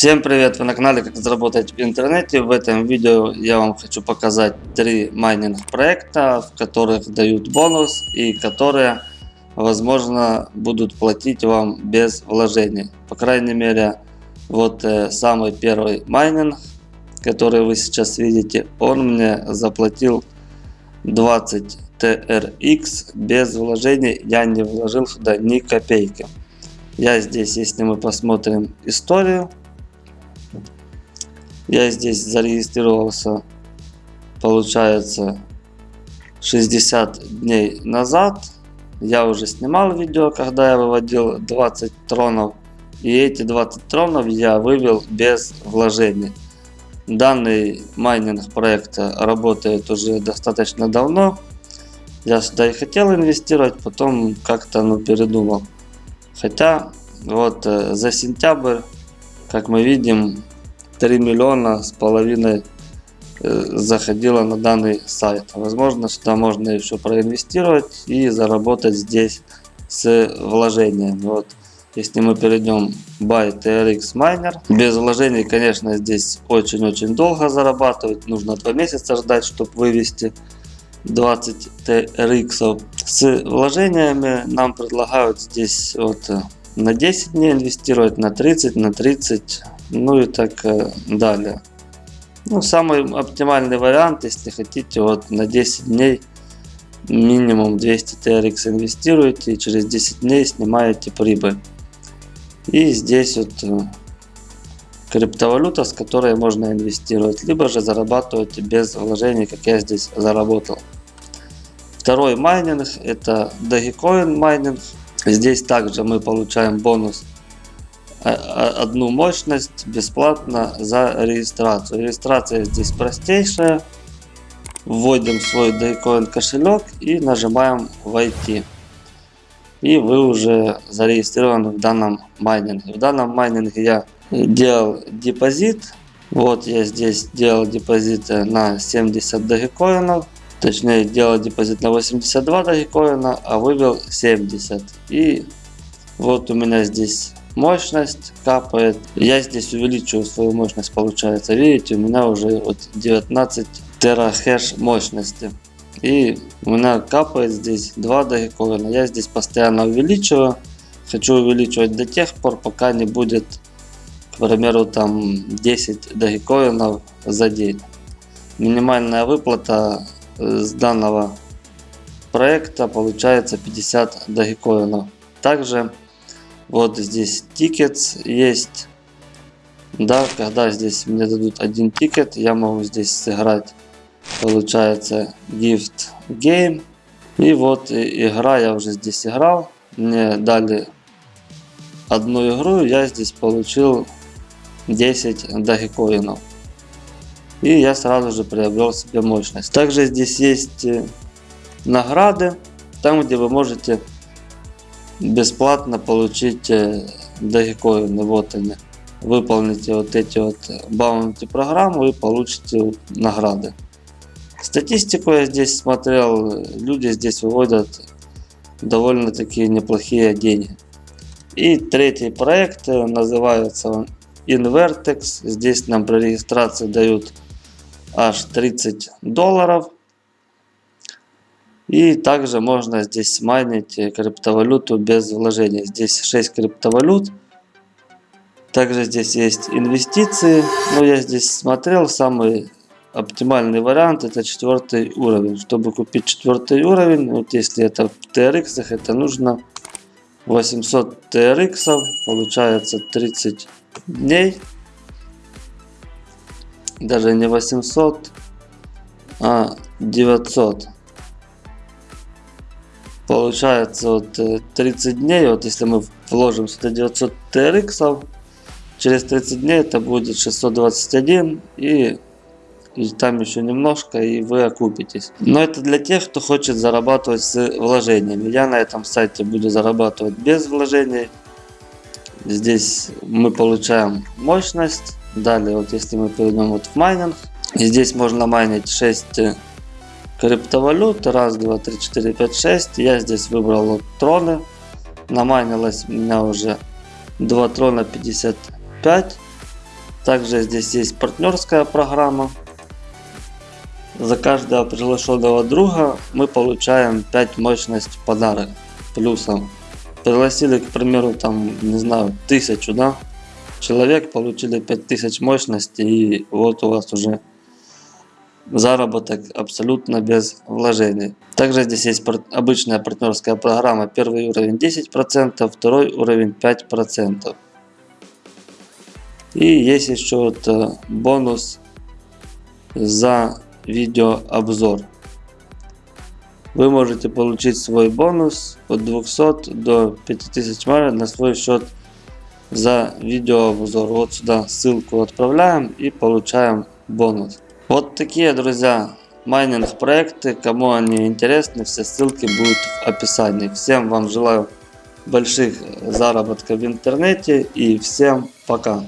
Всем привет! Вы на канале Как заработать в интернете. В этом видео я вам хочу показать три майнинг проекта, в которых дают бонус и которые возможно будут платить вам без вложений. По крайней мере вот э, самый первый майнинг, который вы сейчас видите, он мне заплатил 20 TRX без вложений. Я не вложил сюда ни копейки. Я здесь, если мы посмотрим историю, я здесь зарегистрировался, получается, 60 дней назад. Я уже снимал видео, когда я выводил 20 тронов. И эти 20 тронов я вывел без вложений. Данный майнинг проекта работает уже достаточно давно. Я сюда и хотел инвестировать, потом как-то ну, передумал. Хотя вот э, за сентябрь, как мы видим, 3 миллиона с половиной э, заходило на данный сайт. Возможно, сюда можно еще проинвестировать и заработать здесь с вложением. Вот. Если мы перейдем Buy TRX Miner, без вложений, конечно, здесь очень-очень долго зарабатывать. Нужно 2 месяца ждать, чтобы вывести 20 TRX. С вложениями нам предлагают здесь вот э, на 10 дней инвестировать, на 30, на 30, ну и так э, далее. Ну, самый оптимальный вариант, если хотите, вот на 10 дней минимум 200 TRX инвестируете и через 10 дней снимаете прибыль. И здесь вот э, криптовалюта, с которой можно инвестировать, либо же зарабатывать без вложений, как я здесь заработал. Второй майнинг это Dogecoin майнинг. Здесь также мы получаем бонус одну мощность бесплатно за регистрацию. Регистрация здесь простейшая. Вводим свой Dogecoin кошелек и нажимаем войти. И вы уже зарегистрированы в данном майнинге. В данном майнинге я делал депозит. Вот я здесь делал депозит на 70 Dogecoin ов. Точнее делал депозит на 82 дагикоина, а вывел 70. И вот у меня здесь мощность капает. Я здесь увеличиваю свою мощность, получается. Видите, у меня уже вот 19 терахеш мощности. И у меня капает здесь 2 дагикоина. Я здесь постоянно увеличиваю. Хочу увеличивать до тех пор, пока не будет, к примеру, там 10 дагикоинов за день. Минимальная выплата э, с данного проекта получается 50 Dogecoin ов. Также вот здесь ticket есть. Да, когда здесь мне дадут один ticket, я могу здесь сыграть, получается, gift game. И вот игра я уже здесь играл. Мне дали одну игру, я здесь получил 10 дагикоинов. И я сразу же приобрел себе мощность. Также здесь есть э, награды, там где вы можете бесплатно получить дагикоины. Вот они. Выполните вот эти вот баунти программы и получите награды. Статистику я здесь смотрел. Люди здесь выводят довольно такие неплохие деньги. И третий проект называется Invertex. Здесь нам при регистрации дают аж 30 долларов. И также можно здесь майнить криптовалюту без вложений. Здесь 6 криптовалют. Также здесь есть инвестиции. Но я здесь смотрел, самый оптимальный вариант это четвертый уровень. Чтобы купить четвертый уровень, вот если это в TRX, это нужно 800 TRX, получается 30 дней. Даже не 800, а 900 получается вот 30 э, дней, вот если мы вложим сюда 900 TRX, через 30 дней это будет 621 и, и там еще немножко и вы окупитесь. Но это для тех, кто хочет зарабатывать с вложениями. Я на этом сайте буду зарабатывать без вложений. Здесь мы получаем мощность. Далее, вот если мы перейдем вот в майнинг, здесь можно майнить 6 криптовалют. Раз, два, три, четыре, пять, шесть. Я здесь выбрал вот троны. Намайнилось у меня уже 2 трона 55. Также здесь есть партнерская программа. За каждого приглашенного друга мы получаем 5 мощность подарок плюсом. Пригласили, к примеру, там, не знаю, тысячу, да, человек, получили 5000 мощности и вот у вас уже заработок абсолютно без вложений. Также здесь есть обычная партнерская программа. Первый уровень 10%, второй уровень 5%. И есть еще вот э, бонус за видеообзор. Вы можете получить свой бонус от 200 до 5000 марок на свой счет за видеообзор. Вот сюда ссылку отправляем и получаем бонус. Вот такие, друзья, майнинг проекты. Кому они интересны, все ссылки будут в описании. Всем вам желаю больших заработков в интернете и всем пока.